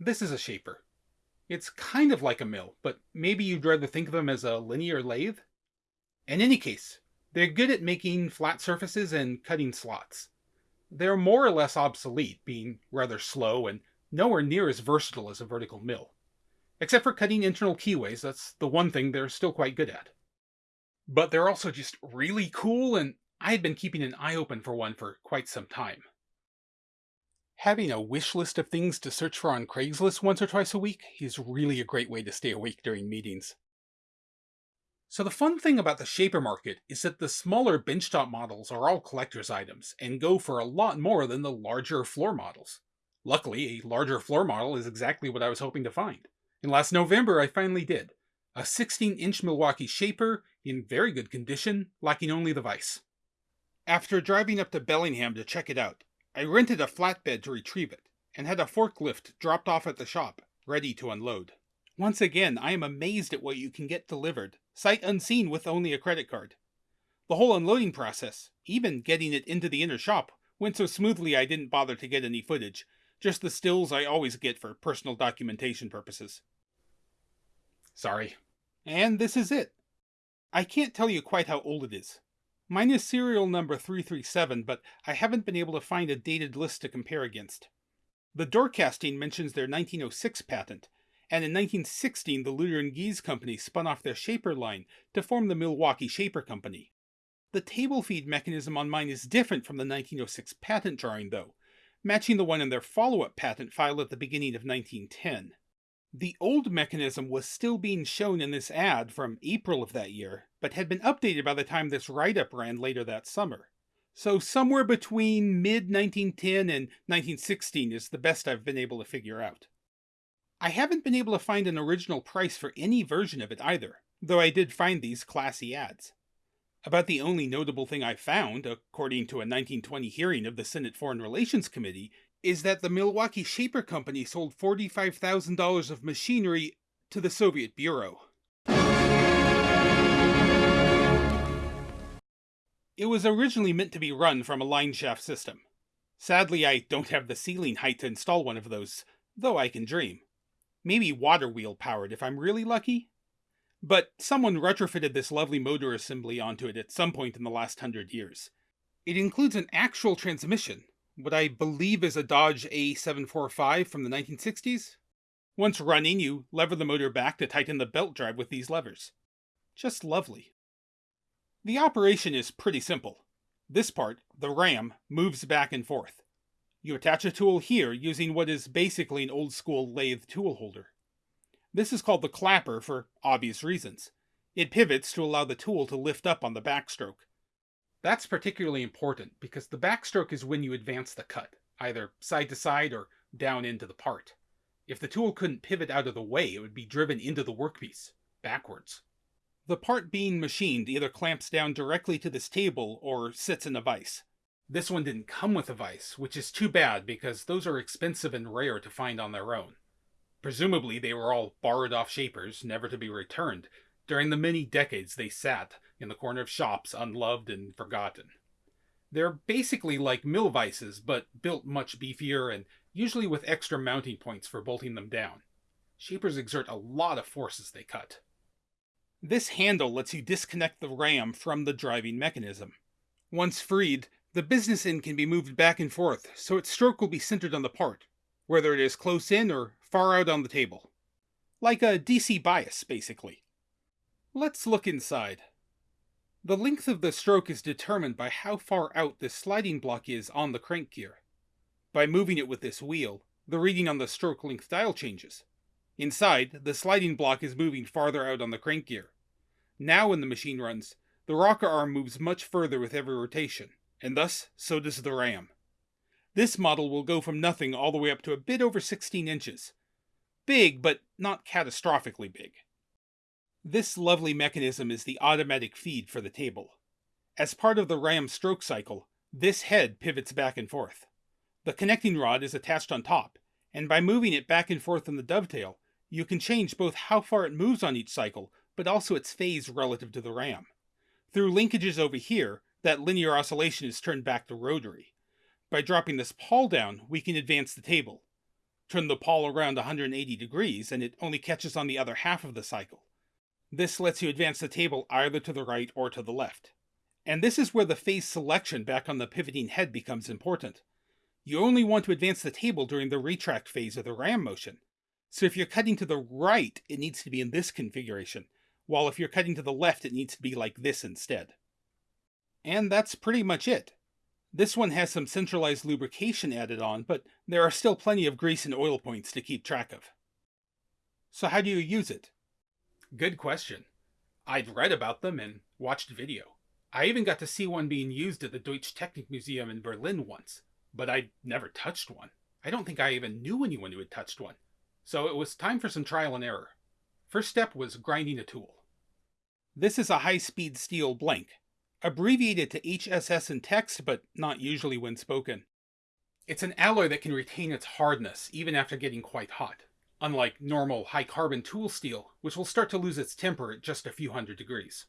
This is a shaper. It's kind of like a mill, but maybe you'd rather think of them as a linear lathe? In any case, they're good at making flat surfaces and cutting slots. They're more or less obsolete, being rather slow and nowhere near as versatile as a vertical mill. Except for cutting internal keyways, that's the one thing they're still quite good at. But they're also just really cool, and I had been keeping an eye open for one for quite some time. Having a wish list of things to search for on Craigslist once or twice a week is really a great way to stay awake during meetings. So the fun thing about the Shaper market is that the smaller benchtop models are all collector's items and go for a lot more than the larger floor models. Luckily, a larger floor model is exactly what I was hoping to find. And last November I finally did. A 16-inch Milwaukee Shaper in very good condition, lacking only the vise. After driving up to Bellingham to check it out, I rented a flatbed to retrieve it, and had a forklift dropped off at the shop, ready to unload. Once again, I am amazed at what you can get delivered, sight unseen with only a credit card. The whole unloading process, even getting it into the inner shop, went so smoothly I didn't bother to get any footage, just the stills I always get for personal documentation purposes. Sorry. And this is it. I can't tell you quite how old it is. Mine is serial number 337, but I haven't been able to find a dated list to compare against. The door casting mentions their 1906 patent, and in 1916 the Lueder and Gies company spun off their shaper line to form the Milwaukee Shaper Company. The table feed mechanism on mine is different from the 1906 patent drawing, though, matching the one in their follow-up patent filed at the beginning of 1910. The old mechanism was still being shown in this ad from April of that year, but had been updated by the time this write-up ran later that summer. So somewhere between mid-1910 and 1916 is the best I've been able to figure out. I haven't been able to find an original price for any version of it either, though I did find these classy ads. About the only notable thing I found, according to a 1920 hearing of the Senate Foreign Relations Committee, is that the Milwaukee Shaper Company sold $45,000 of machinery to the Soviet Bureau. It was originally meant to be run from a line shaft system. Sadly, I don't have the ceiling height to install one of those, though I can dream. Maybe water wheel powered if I'm really lucky? But someone retrofitted this lovely motor assembly onto it at some point in the last hundred years. It includes an actual transmission, what I believe is a Dodge A745 from the 1960s. Once running, you lever the motor back to tighten the belt drive with these levers. Just lovely. The operation is pretty simple. This part, the ram, moves back and forth. You attach a tool here using what is basically an old school lathe tool holder. This is called the clapper for obvious reasons. It pivots to allow the tool to lift up on the backstroke. That's particularly important because the backstroke is when you advance the cut, either side to side or down into the part. If the tool couldn't pivot out of the way, it would be driven into the workpiece, backwards. The part being machined either clamps down directly to this table or sits in a vise. This one didn't come with a vise, which is too bad because those are expensive and rare to find on their own. Presumably they were all borrowed off shapers, never to be returned, during the many decades they sat in the corner of shops unloved and forgotten. They're basically like mill vices, but built much beefier and usually with extra mounting points for bolting them down. Shapers exert a lot of force as they cut. This handle lets you disconnect the ram from the driving mechanism. Once freed, the business end can be moved back and forth, so its stroke will be centered on the part, whether it is close in or far out on the table. Like a DC bias, basically. Let's look inside. The length of the stroke is determined by how far out this sliding block is on the crank gear. By moving it with this wheel, the reading on the stroke length dial changes. Inside, the sliding block is moving farther out on the crank gear. Now when the machine runs, the rocker arm moves much further with every rotation, and thus so does the ram. This model will go from nothing all the way up to a bit over 16 inches. Big, but not catastrophically big. This lovely mechanism is the automatic feed for the table. As part of the RAM stroke cycle, this head pivots back and forth. The connecting rod is attached on top, and by moving it back and forth in the dovetail, you can change both how far it moves on each cycle, but also its phase relative to the RAM. Through linkages over here, that linear oscillation is turned back to rotary. By dropping this pawl down, we can advance the table. turn the pawl around 180 degrees and it only catches on the other half of the cycle. This lets you advance the table either to the right or to the left. And this is where the phase selection back on the pivoting head becomes important. You only want to advance the table during the retract phase of the ram motion. So if you're cutting to the right, it needs to be in this configuration, while if you're cutting to the left, it needs to be like this instead. And that's pretty much it. This one has some centralized lubrication added on, but there are still plenty of grease and oil points to keep track of. So how do you use it? Good question. I'd read about them and watched video. I even got to see one being used at the Deutsche Technik Museum in Berlin once, but I'd never touched one. I don't think I even knew anyone who had touched one. So it was time for some trial and error. First step was grinding a tool. This is a high-speed steel blank, abbreviated to HSS in text, but not usually when spoken. It's an alloy that can retain its hardness even after getting quite hot, unlike normal high-carbon tool steel, which will start to lose its temper at just a few hundred degrees.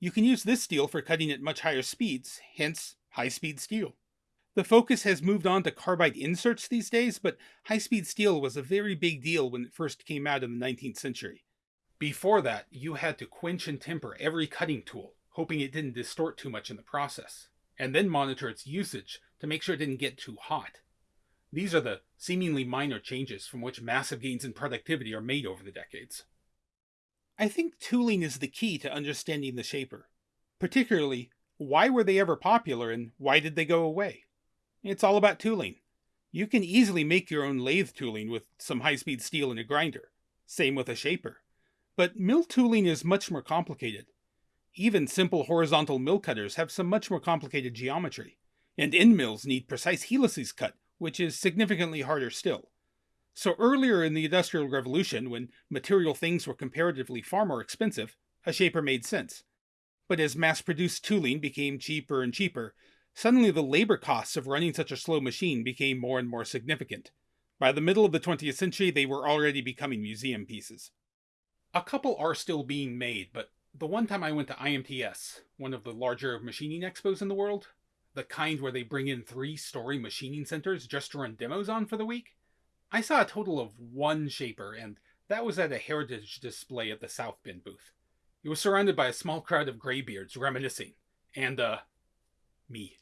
You can use this steel for cutting at much higher speeds, hence high-speed steel. The focus has moved on to carbide inserts these days, but high-speed steel was a very big deal when it first came out in the 19th century. Before that, you had to quench and temper every cutting tool, hoping it didn't distort too much in the process, and then monitor its usage to make sure it didn't get too hot. These are the seemingly minor changes from which massive gains in productivity are made over the decades. I think tooling is the key to understanding the shaper. Particularly, why were they ever popular and why did they go away? It's all about tooling. You can easily make your own lathe tooling with some high-speed steel and a grinder. Same with a shaper. But mill tooling is much more complicated. Even simple horizontal mill cutters have some much more complicated geometry. And end mills need precise helices cut, which is significantly harder still. So earlier in the Industrial Revolution, when material things were comparatively far more expensive, a shaper made sense. But as mass-produced tooling became cheaper and cheaper, suddenly the labor costs of running such a slow machine became more and more significant. By the middle of the 20th century, they were already becoming museum pieces. A couple are still being made, but the one time I went to IMTS, one of the larger machining expos in the world, the kind where they bring in three-story machining centers just to run demos on for the week, I saw a total of one shaper, and that was at a heritage display at the South Bend booth. It was surrounded by a small crowd of graybeards reminiscing, and, uh, me.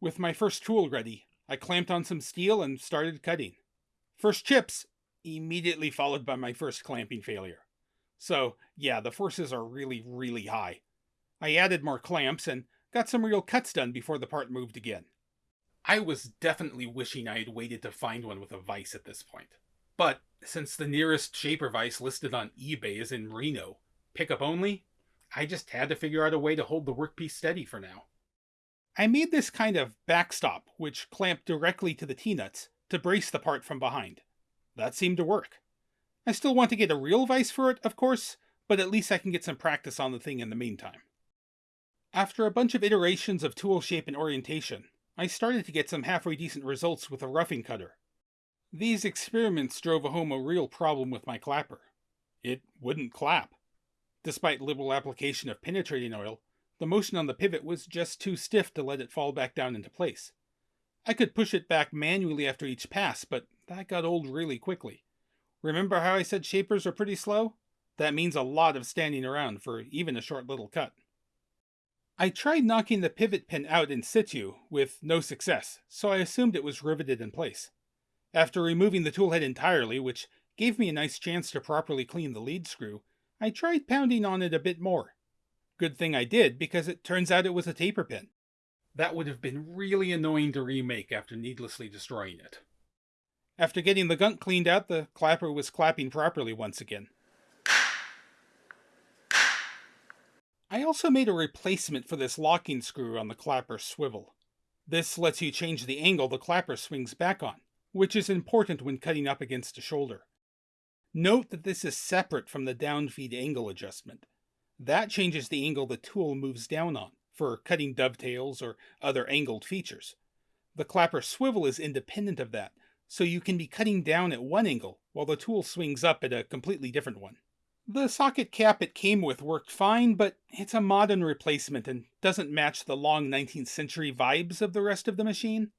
With my first tool ready, I clamped on some steel and started cutting. First chips, immediately followed by my first clamping failure. So, yeah, the forces are really, really high. I added more clamps and got some real cuts done before the part moved again. I was definitely wishing I had waited to find one with a vise at this point. But since the nearest shaper vise listed on eBay is in Reno, pickup only, I just had to figure out a way to hold the workpiece steady for now. I made this kind of backstop, which clamped directly to the T-nuts, to brace the part from behind. That seemed to work. I still want to get a real vise for it, of course, but at least I can get some practice on the thing in the meantime. After a bunch of iterations of tool shape and orientation, I started to get some halfway decent results with a roughing cutter. These experiments drove home a real problem with my clapper. It wouldn't clap. Despite liberal application of penetrating oil, the motion on the pivot was just too stiff to let it fall back down into place. I could push it back manually after each pass, but that got old really quickly. Remember how I said shapers are pretty slow? That means a lot of standing around for even a short little cut. I tried knocking the pivot pin out in situ, with no success, so I assumed it was riveted in place. After removing the toolhead entirely, which gave me a nice chance to properly clean the lead screw, I tried pounding on it a bit more. Good thing I did, because it turns out it was a taper pin. That would have been really annoying to remake after needlessly destroying it. After getting the gunk cleaned out, the clapper was clapping properly once again. I also made a replacement for this locking screw on the clapper swivel. This lets you change the angle the clapper swings back on, which is important when cutting up against a shoulder. Note that this is separate from the downfeed angle adjustment. That changes the angle the tool moves down on, for cutting dovetails or other angled features. The clapper swivel is independent of that, so you can be cutting down at one angle while the tool swings up at a completely different one. The socket cap it came with worked fine, but it's a modern replacement and doesn't match the long 19th century vibes of the rest of the machine.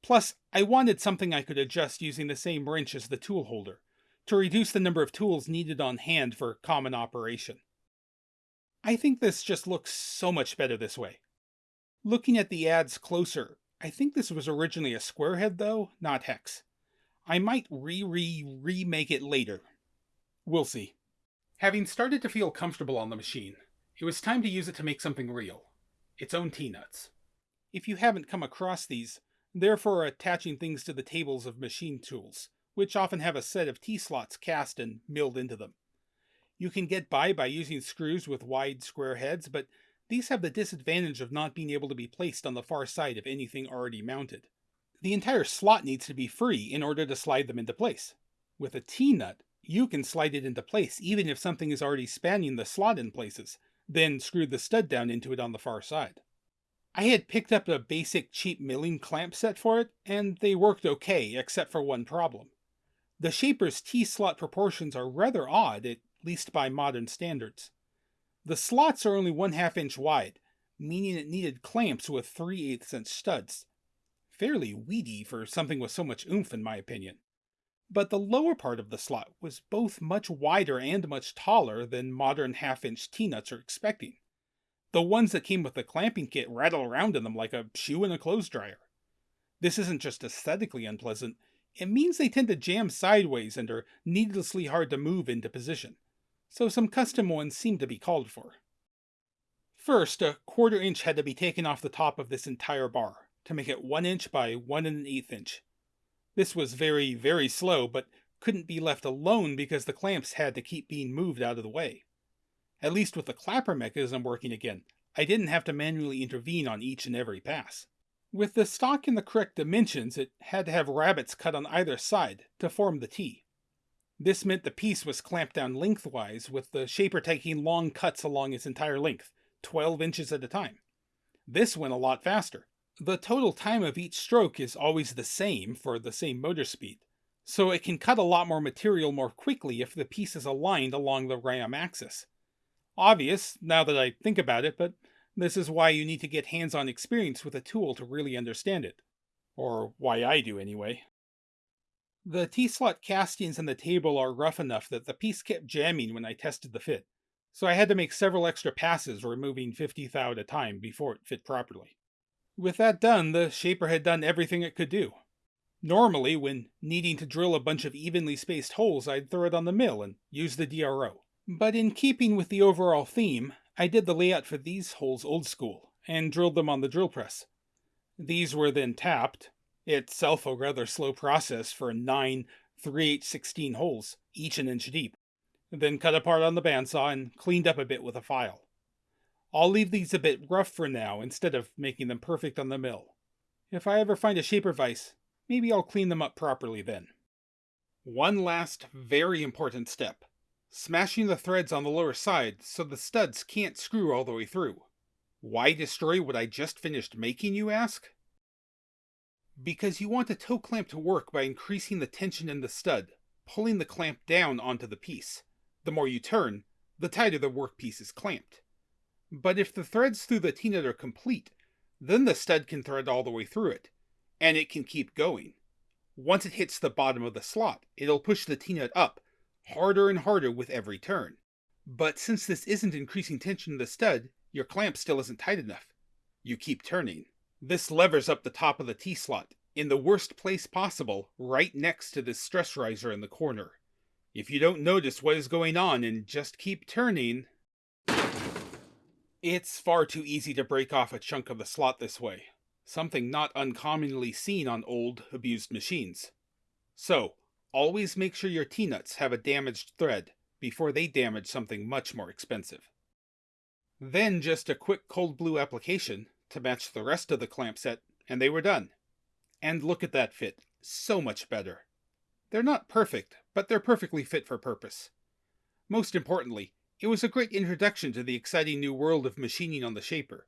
Plus, I wanted something I could adjust using the same wrench as the tool holder, to reduce the number of tools needed on hand for common operation. I think this just looks so much better this way. Looking at the ads closer, I think this was originally a square head though, not hex. I might re-re-remake it later. We'll see. Having started to feel comfortable on the machine, it was time to use it to make something real. Its own T-nuts. If you haven't come across these, they're for attaching things to the tables of machine tools, which often have a set of T-slots cast and milled into them. You can get by by using screws with wide square heads, but these have the disadvantage of not being able to be placed on the far side of anything already mounted. The entire slot needs to be free in order to slide them into place. With a T-nut, you can slide it into place even if something is already spanning the slot in places, then screw the stud down into it on the far side. I had picked up a basic cheap milling clamp set for it, and they worked okay, except for one problem. The Shaper's T-slot proportions are rather odd, at least by modern standards. The slots are only one half inch wide, meaning it needed clamps with 3 8 inch studs. Fairly weedy for something with so much oomph in my opinion. But the lower part of the slot was both much wider and much taller than modern half inch T-nuts are expecting. The ones that came with the clamping kit rattle around in them like a shoe in a clothes dryer. This isn't just aesthetically unpleasant, it means they tend to jam sideways and are needlessly hard to move into position, so some custom ones seem to be called for. First, a quarter inch had to be taken off the top of this entire bar, to make it 1 inch by 1 and an eighth inch. This was very, very slow, but couldn't be left alone because the clamps had to keep being moved out of the way. At least with the clapper mechanism working again, I didn't have to manually intervene on each and every pass. With the stock in the correct dimensions, it had to have rabbets cut on either side to form the T. This meant the piece was clamped down lengthwise, with the shaper taking long cuts along its entire length, 12 inches at a time. This went a lot faster. The total time of each stroke is always the same for the same motor speed, so it can cut a lot more material more quickly if the piece is aligned along the RAM axis. Obvious, now that I think about it, but this is why you need to get hands-on experience with a tool to really understand it. Or why I do anyway. The T-slot castings in the table are rough enough that the piece kept jamming when I tested the fit, so I had to make several extra passes removing 50 thou at a time before it fit properly. With that done, the shaper had done everything it could do. Normally, when needing to drill a bunch of evenly spaced holes, I'd throw it on the mill and use the DRO. But in keeping with the overall theme, I did the layout for these holes old school, and drilled them on the drill press. These were then tapped, itself a rather slow process for nine 3 8 16 holes, each an inch deep, then cut apart on the bandsaw and cleaned up a bit with a file. I'll leave these a bit rough for now instead of making them perfect on the mill. If I ever find a shaper vise, maybe I'll clean them up properly then. One last very important step smashing the threads on the lower side so the studs can't screw all the way through. Why destroy what I just finished making, you ask? Because you want the toe clamp to work by increasing the tension in the stud, pulling the clamp down onto the piece. The more you turn, the tighter the workpiece is clamped. But if the threads through the T-nut are complete, then the stud can thread all the way through it, and it can keep going. Once it hits the bottom of the slot, it'll push the T-nut up harder and harder with every turn. But since this isn't increasing tension in the stud, your clamp still isn't tight enough. You keep turning. This levers up the top of the T-slot, in the worst place possible, right next to this stress riser in the corner. If you don't notice what is going on and just keep turning... It's far too easy to break off a chunk of the slot this way, something not uncommonly seen on old, abused machines. So, Always make sure your T-nuts have a damaged thread before they damage something much more expensive. Then just a quick cold blue application to match the rest of the clamp set, and they were done. And look at that fit, so much better. They're not perfect, but they're perfectly fit for purpose. Most importantly, it was a great introduction to the exciting new world of machining on the Shaper.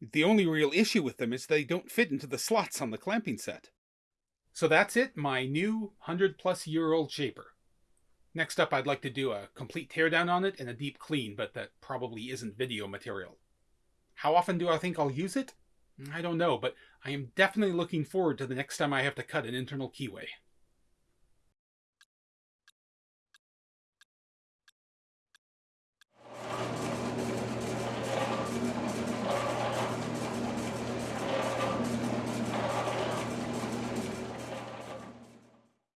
The only real issue with them is they don't fit into the slots on the clamping set. So that's it, my new 100 plus year old Shaper. Next up, I'd like to do a complete teardown on it and a deep clean, but that probably isn't video material. How often do I think I'll use it? I don't know, but I am definitely looking forward to the next time I have to cut an internal keyway.